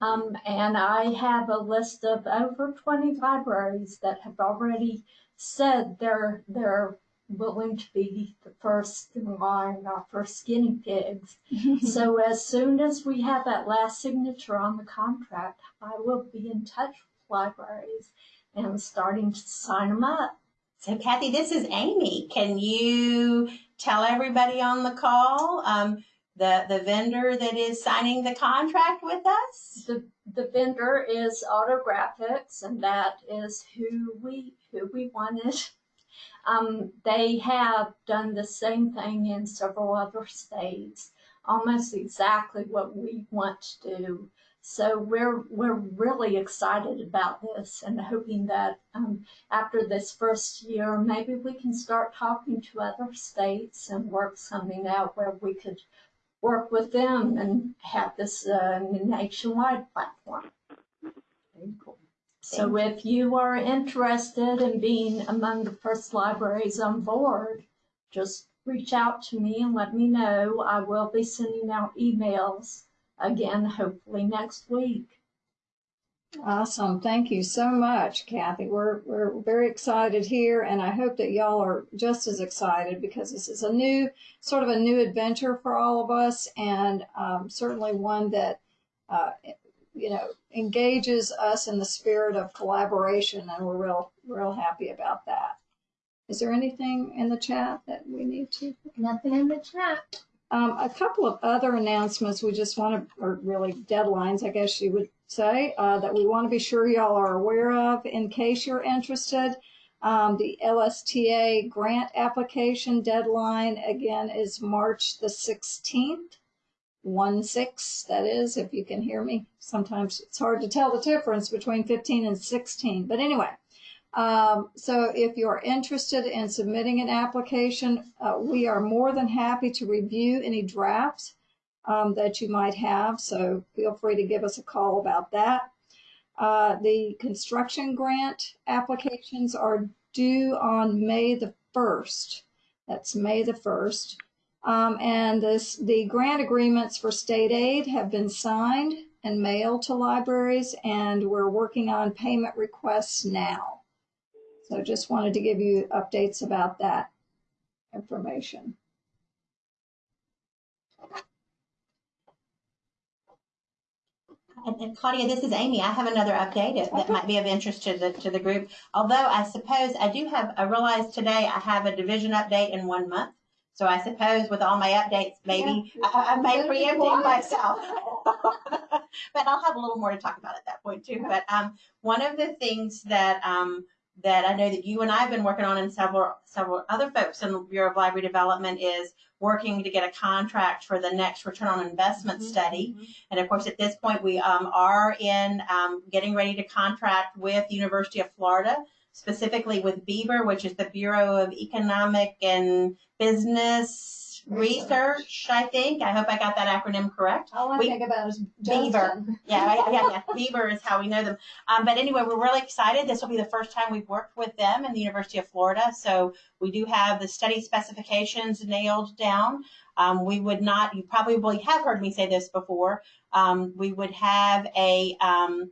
[SPEAKER 10] Um, and I have a list of over 20 libraries that have already said they're they're willing to be the first in line, our first guinea pigs. *laughs* so as soon as we have that last signature on the contract, I will be in touch with libraries and starting to sign them up.
[SPEAKER 2] So Kathy, this is Amy. Can you tell everybody on the call um, the the vendor that is signing the contract with us?
[SPEAKER 10] The the vendor is Autographics, and that is who we who we wanted. Um, they have done the same thing in several other states, almost exactly what we want to do. So we're we're really excited about this and hoping that um, after this first year, maybe we can start talking to other states and work something out where we could work with them and have this uh, nationwide platform.
[SPEAKER 2] Very cool.
[SPEAKER 10] So if you are interested in being among the first libraries on board, just reach out to me and let me know. I will be sending out emails again, hopefully next week.
[SPEAKER 1] Awesome. Thank you so much, Kathy. We're, we're very excited here, and I hope that y'all are just as excited because this is a new, sort of a new adventure for all of us, and um, certainly one that, uh, you know, engages us in the spirit of collaboration, and we're real, real happy about that. Is there anything in the chat that we need to?
[SPEAKER 10] Nothing in the chat.
[SPEAKER 1] Um, a couple of other announcements we just want to, or really deadlines, I guess you would say, uh, that we want to be sure y'all are aware of in case you're interested. Um, the LSTA grant application deadline again is March the 16th. One six, that is, if you can hear me. Sometimes it's hard to tell the difference between 15 and 16. But anyway, um, so if you're interested in submitting an application, uh, we are more than happy to review any drafts um, that you might have. So feel free to give us a call about that. Uh, the construction grant applications are due on May the 1st. That's May the 1st. Um, and this, the grant agreements for state aid have been signed and mailed to libraries, and we're working on payment requests now. So just wanted to give you updates about that information.
[SPEAKER 2] And, and Claudia, this is Amy. I have another update that
[SPEAKER 1] Okay.
[SPEAKER 2] might be of interest to the, to the group. Although I suppose I do have, I realized today I have a division update in one month. So I suppose with all my updates, maybe
[SPEAKER 1] Yeah.
[SPEAKER 2] I, I may preempt myself. *laughs* But I'll have a little more to talk about at that point too. But, um, one of the things that, um, that I know that you and I have been working on and several, several other folks in the Bureau of Library Development is working to get a contract for the next return on investment study. And of course, at this point, we um, are in um, getting ready to contract with the University of Florida, specifically with Beaver, which is the Bureau of Economic and Business Research, I think. I hope I got that acronym correct.
[SPEAKER 1] All I
[SPEAKER 2] We-
[SPEAKER 1] think about is
[SPEAKER 2] Beaver. Yeah, yeah, yeah, *laughs* yeah. Beaver is how we know them. Um, but anyway, we're really excited. This will be the first time we've worked with them in the University of Florida. So we do have the study specifications nailed down. Um, we would not, you probably have heard me say this before. Um, we would have a, um,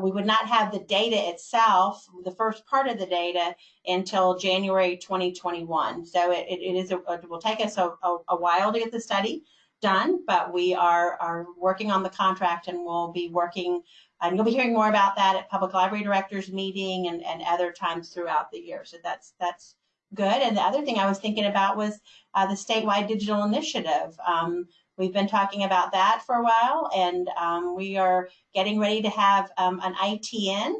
[SPEAKER 2] we would not have the data itself, the first part of the data, until January 2021. So it, it is, a, it will take us a, a, a while to get the study done, but we are, are working on the contract and we'll be working, and you'll be hearing more about that at Public Library Directors Meeting and, and other times throughout the year. So that's, that's good. And the other thing I was thinking about was uh, the statewide digital initiative. Um, we've been talking about that for a while and um, we are getting ready to have um, an ITN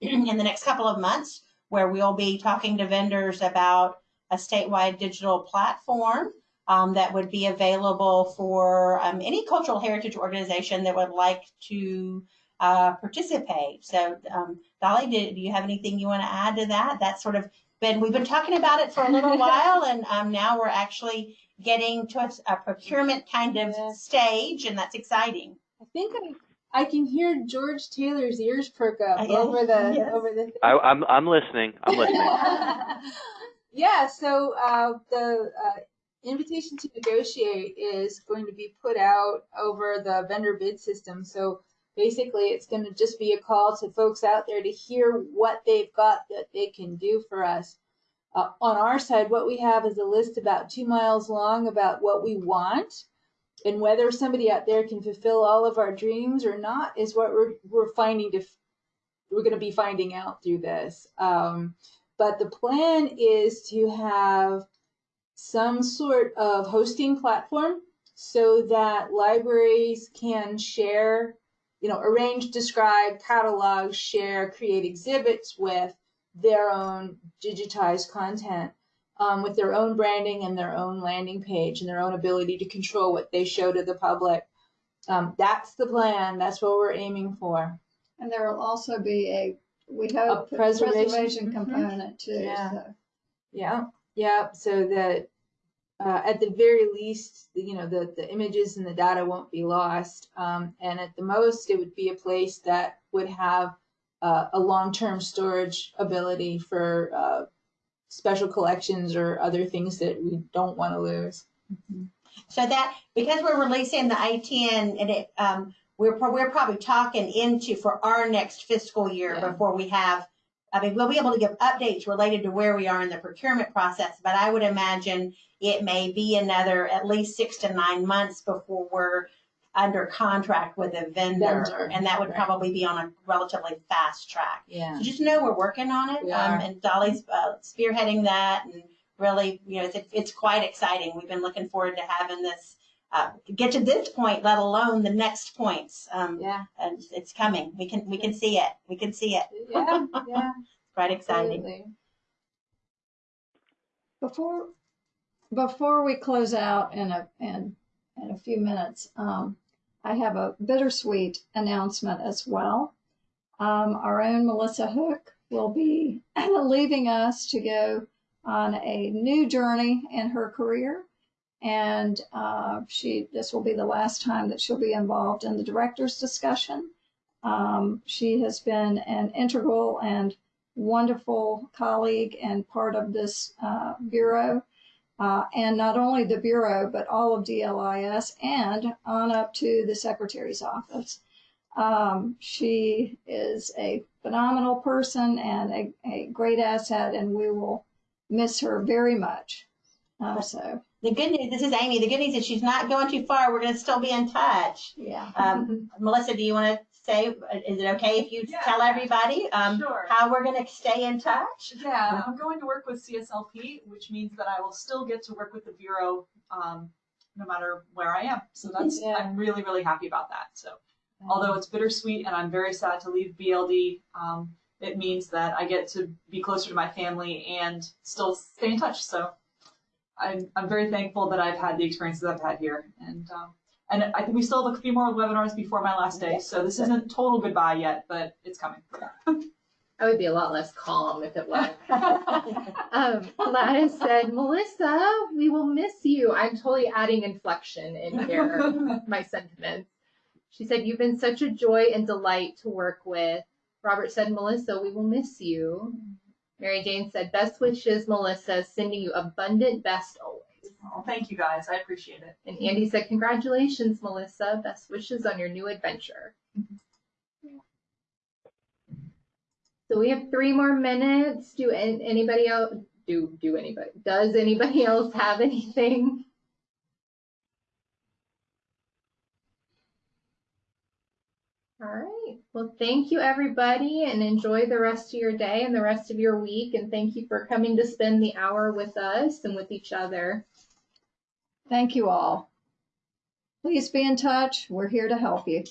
[SPEAKER 2] in the next couple of months where we'll be talking to vendors about a statewide digital platform um, that would be available for um, any cultural heritage organization that would like to uh, participate. So, um, Dolly, do, do you have anything you want to add to that? That's sort of been, we've been talking about it for a little *laughs* while, and um, now we're actually getting to a, a procurement kind of
[SPEAKER 8] Yeah.
[SPEAKER 2] stage, and that's exciting.
[SPEAKER 8] I think I, I can hear George Taylor's ears perk up
[SPEAKER 2] Uh, yeah,
[SPEAKER 8] over the
[SPEAKER 2] yes.
[SPEAKER 8] over the.
[SPEAKER 6] I, I'm I'm listening. I'm listening. *laughs*
[SPEAKER 8] yeah, so uh, the uh, invitation to negotiate is going to be put out over the vendor bid system. So basically, it's going to just be a call to folks out there to hear what they've got that they can do for us. Uh, on our side, what we have is a list about two miles long about what we want. And whether somebody out there can fulfill all of our dreams or not is what we're, we're finding to, we're going to be finding out through this. Um, but the plan is to have some sort of hosting platform so that libraries can share, you know, arrange, describe, catalog, share, create exhibits with their own digitized content um, with their own branding and their own landing page and their own ability to control what they show to the public. Um, that's the plan. That's what we're aiming for.
[SPEAKER 1] And there will also be a, we hope,
[SPEAKER 8] A preservation.
[SPEAKER 1] preservation
[SPEAKER 8] Mhm.
[SPEAKER 1] component too.
[SPEAKER 8] Yeah.
[SPEAKER 1] so.
[SPEAKER 8] Yeah, yeah. So that uh, at the very least, you know, the the images and the data won't be lost. Um, and at the most, it would be a place that would have uh, a long-term storage ability for uh, special collections or other things that we don't want to lose.
[SPEAKER 2] So that because we're releasing the ITN and it, um, we're pro- we're probably talking into for our next fiscal year
[SPEAKER 8] Yeah.
[SPEAKER 2] before we have. I mean, we'll be able to give updates related to where we are in the procurement process, but I would imagine it may be another at least six to nine months before we're under contract with a vendor,
[SPEAKER 8] Vendor,
[SPEAKER 2] and that would
[SPEAKER 8] right.
[SPEAKER 2] probably be on a relatively fast track.
[SPEAKER 8] Yeah.
[SPEAKER 2] So just know we're working on it, um, and Dolly's uh, spearheading that, and really, you know, it's, it's quite exciting. We've been looking forward to having this uh, get to this point, let alone the next points. Um,
[SPEAKER 8] Yeah.
[SPEAKER 2] and it's coming. We can we can see it. We can see it.
[SPEAKER 8] Yeah. Yeah. *laughs*
[SPEAKER 2] Quite exciting.
[SPEAKER 8] Absolutely.
[SPEAKER 1] Before, before we close out and, uh, and, in a few minutes. Um, I have a bittersweet announcement as well. Um, our own Melissa Hook will be *laughs* leaving us to go on a new journey in her career. And uh, she, this will be the last time that she'll be involved in the director's discussion. Um, she has been an integral and wonderful colleague and part of this uh, bureau. Uh, and not only the bureau, but all of DLIS and on up to the secretary's office. Um, she is a phenomenal person and a, a great asset, and we will miss her very much. Uh, so,
[SPEAKER 2] The good news, this is Amy. The good news is she's not going too far. We're going to still be in touch.
[SPEAKER 1] yeah.
[SPEAKER 2] Um, Melissa, do you want to say, is it okay if you
[SPEAKER 4] Yeah.
[SPEAKER 2] tell everybody um,
[SPEAKER 4] Sure.
[SPEAKER 2] how we're going to stay in touch?
[SPEAKER 4] Yeah, I'm going to work with CSLP, which means that I will still get to work with the Bureau um, no matter where I am. So that's,
[SPEAKER 1] Yeah.
[SPEAKER 4] I'm really, really happy about that. So although it's bittersweet and I'm very sad to leave BLD, um, it means that I get to be closer to my family and still stay in touch. So I'm, I'm very thankful that I've had the experiences I've had here. And, um, and I think we still have a few more webinars before my last day. So this isn't total goodbye yet, but it's coming.
[SPEAKER 5] I would be a lot less calm if it was. *laughs* um, Gladys said, Melissa, we will miss you. I'm totally adding inflection in here, *laughs* my sentiments. She said, You've been such a joy and delight to work with. Robert said, Melissa, we will miss you. Mary Jane said, Best wishes, Melissa, sending you abundant best always.
[SPEAKER 4] Oh, thank you guys. I appreciate it.
[SPEAKER 5] And Andy said, Congratulations, Melissa. Best wishes on your new adventure. So we have three more minutes. Do anybody else do do anybody does anybody *laughs* else have anything? All right. Well, thank you everybody and enjoy the rest of your day and the rest of your week and thank you for coming to spend the hour with us and with each other.
[SPEAKER 1] Thank you all. Please be in touch. We're here to help you.